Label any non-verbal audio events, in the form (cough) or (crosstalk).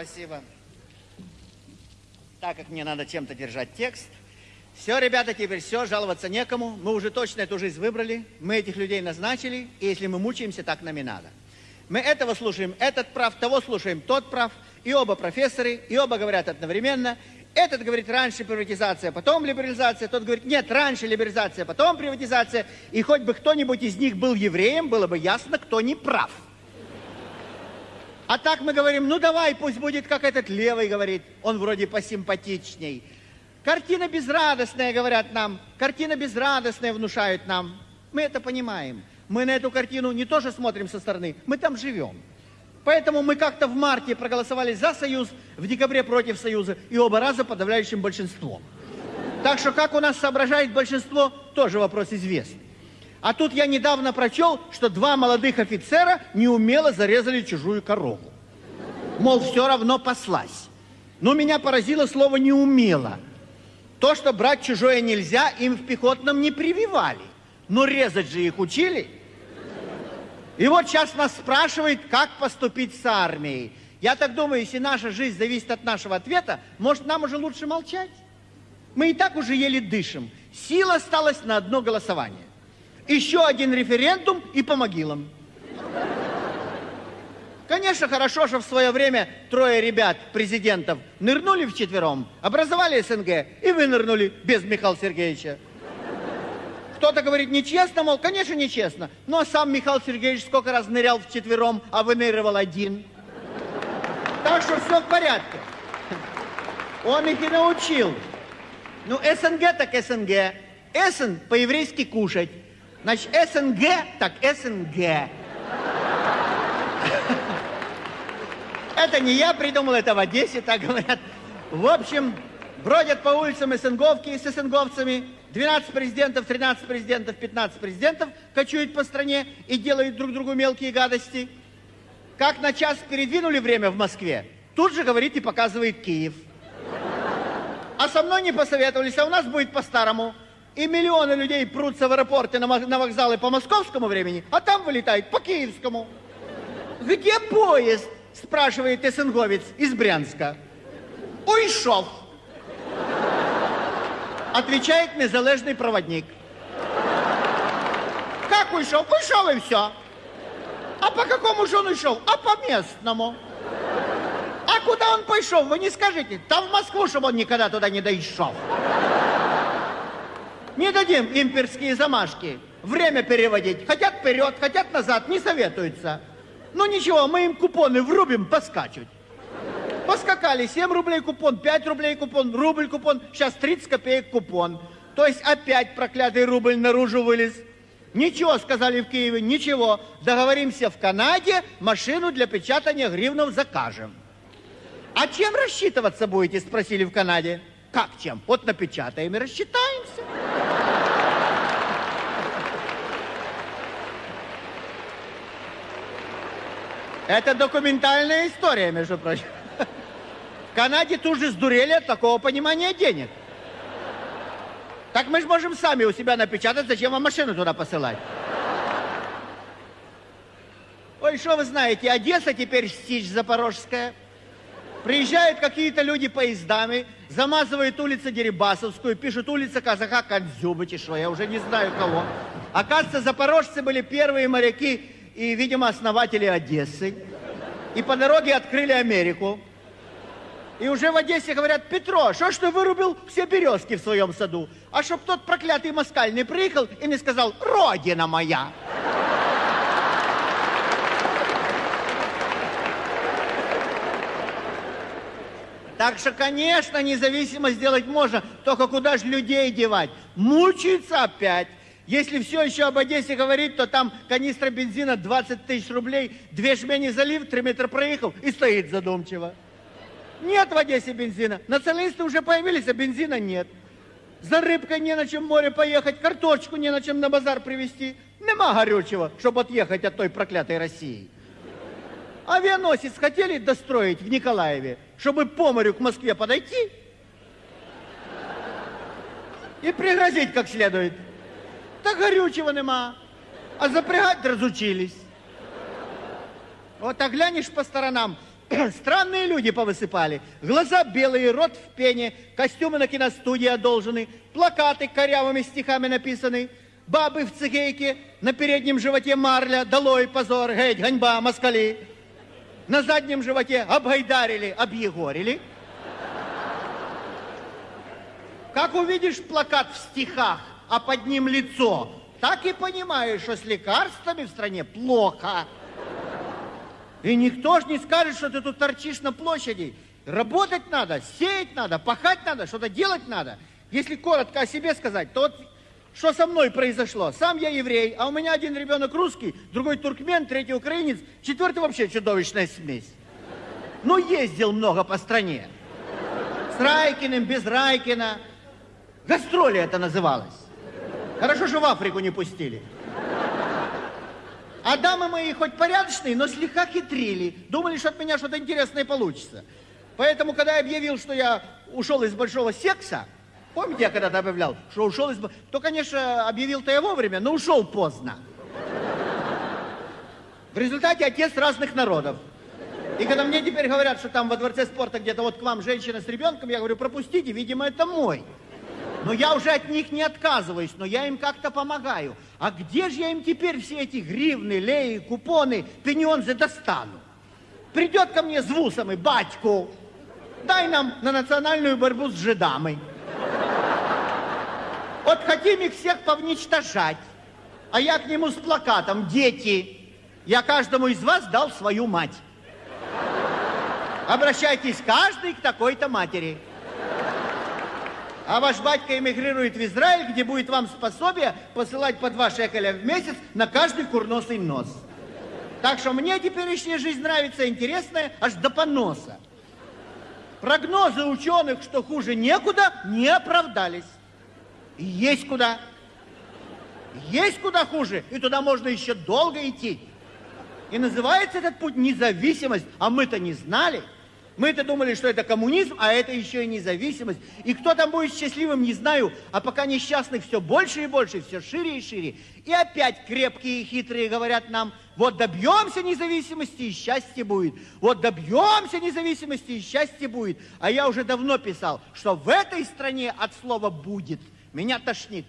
Спасибо. Так как мне надо чем-то держать текст. Все, ребята, теперь все, жаловаться некому. Мы уже точно эту жизнь выбрали. Мы этих людей назначили. И если мы мучаемся, так нам и надо. Мы этого слушаем, этот прав, того слушаем, тот прав. И оба профессоры, и оба говорят одновременно. Этот говорит, раньше приватизация, потом либерализация. Тот говорит, нет, раньше либерализация, потом приватизация. И хоть бы кто-нибудь из них был евреем, было бы ясно, кто не прав. А так мы говорим, ну давай, пусть будет, как этот левый говорит. Он вроде посимпатичней. Картина безрадостная, говорят нам. Картина безрадостная внушают нам. Мы это понимаем. Мы на эту картину не тоже смотрим со стороны, мы там живем. Поэтому мы как-то в марте проголосовали за Союз, в декабре против Союза, и оба раза подавляющим большинством. Так что как у нас соображает большинство, тоже вопрос известный. А тут я недавно прочел, что два молодых офицера неумело зарезали чужую корову. Мол, все равно послась. Но меня поразило слово «неумело». То, что брать чужое нельзя, им в пехотном не прививали. Но резать же их учили. И вот сейчас нас спрашивают, как поступить с армией. Я так думаю, если наша жизнь зависит от нашего ответа, может, нам уже лучше молчать? Мы и так уже еле дышим. Сила осталась на одно голосование еще один референдум и по могилам. Конечно, хорошо, что в свое время трое ребят, президентов, нырнули в четвером, образовали СНГ и вынырнули без Михаила Сергеевича. Кто-то говорит, нечестно, мол, конечно, нечестно. Но сам Михаил Сергеевич сколько раз нырял в четвером, а выныривал один. Так что все в порядке. Он их и научил. Ну, СНГ так СНГ. СН по-еврейски кушать. Значит, СНГ, так СНГ. (laughs) Это не я придумал, это в Одессе так говорят. В общем, бродят по улицам СНГовки с СНГовцами. 12 президентов, 13 президентов, 15 президентов кочуют по стране и делают друг другу мелкие гадости. Как на час передвинули время в Москве, тут же говорит и показывает Киев. А со мной не посоветовались, а у нас будет по-старому и миллионы людей прутся в аэропорте на, вокзалы по московскому времени, а там вылетает по киевскому. Где поезд? Спрашивает СНГовец из Брянска. Уйшов. Отвечает незалежный проводник. Как уйшов? Уйшов и все. А по какому же он ушел? А по местному. А куда он пошел? Вы не скажите. Там в Москву, чтобы он никогда туда не дошел. Не дадим имперские замашки. Время переводить. Хотят вперед, хотят назад, не советуются. Ну ничего, мы им купоны врубим, поскачут. Поскакали, 7 рублей купон, 5 рублей купон, рубль купон, сейчас 30 копеек купон. То есть опять проклятый рубль наружу вылез. Ничего, сказали в Киеве, ничего. Договоримся в Канаде, машину для печатания гривнов закажем. А чем рассчитываться будете, спросили в Канаде. Как чем? Вот напечатаем и рассчитаемся. Это документальная история, между прочим. В Канаде тут же сдурели от такого понимания денег. Так мы же можем сами у себя напечатать, зачем вам машину туда посылать? Ой, что вы знаете, Одесса теперь Стич Запорожская. Приезжают какие-то люди поездами, замазывают улицу Дерибасовскую, пишут улица Казака Кандзюбычешва, я уже не знаю кого. Оказывается, запорожцы были первые моряки и, видимо, основатели Одессы. И по дороге открыли Америку. И уже в Одессе говорят, Петро, что ж ты вырубил все березки в своем саду? А чтоб тот проклятый москаль приехал и не сказал, родина моя. Так что, конечно, независимо сделать можно, только куда же людей девать? Мучаются опять. Если все еще об Одессе говорить, то там канистра бензина 20 тысяч рублей, две жмени залив, три метра проехал и стоит задумчиво. Нет в Одессе бензина. Националисты уже появились, а бензина нет. За рыбкой не на чем море поехать, картошку не на чем на базар привезти. Нема горючего, чтобы отъехать от той проклятой России. Авианосец хотели достроить в Николаеве, чтобы по морю к Москве подойти и пригрозить как следует. Та горючего нема, а запрягать разучились. Вот а глянешь по сторонам, (clears throat) Странные люди повысыпали. Глаза белые, рот в пене, костюмы на киностудии одолжены, плакаты корявыми стихами написаны, бабы в цигейке, на переднем животе марля, долой позор, геть, ганьба, москали. На заднем животе обгайдарили, объегорили. Как увидишь плакат в стихах, а под ним лицо, так и понимаешь, что с лекарствами в стране плохо. И никто ж не скажет, что ты тут торчишь на площади. Работать надо, сеять надо, пахать надо, что-то делать надо. Если коротко о себе сказать, то вот что со мной произошло? Сам я еврей, а у меня один ребенок русский, другой туркмен, третий украинец, четвертый вообще чудовищная смесь. Ну, ездил много по стране. С Райкиным, без Райкина. Гастроли это называлось. Хорошо, что в Африку не пустили. А дамы мои хоть порядочные, но слегка хитрили. Думали, что от меня что-то интересное получится. Поэтому, когда я объявил, что я ушел из большого секса, помните, я когда-то объявлял, что ушел из... То, конечно, объявил-то я вовремя, но ушел поздно. В результате отец разных народов. И когда мне теперь говорят, что там во дворце спорта где-то вот к вам женщина с ребенком, я говорю, пропустите, видимо, это мой. Но я уже от них не отказываюсь, но я им как-то помогаю. А где же я им теперь все эти гривны, леи, купоны, пеньонзы достану? Придет ко мне с вусом и батьку, дай нам на национальную борьбу с жидамой. Вот хотим их всех повничтожать. А я к нему с плакатом, дети, я каждому из вас дал свою мать. Обращайтесь каждый к такой-то матери. А ваш батька эмигрирует в Израиль, где будет вам способие посылать по два шекеля в месяц на каждый курносый нос. Так что мне теперешняя жизнь нравится, интересная, аж до поноса. Прогнозы ученых, что хуже некуда, не оправдались. И есть куда. Есть куда хуже, и туда можно еще долго идти. И называется этот путь независимость, а мы-то не знали. Мы-то думали, что это коммунизм, а это еще и независимость. И кто там будет счастливым, не знаю, а пока несчастных все больше и больше, все шире и шире. И опять крепкие и хитрые говорят нам, вот добьемся независимости и счастье будет. Вот добьемся независимости и счастье будет. А я уже давно писал, что в этой стране от слова «будет» меня тошнит.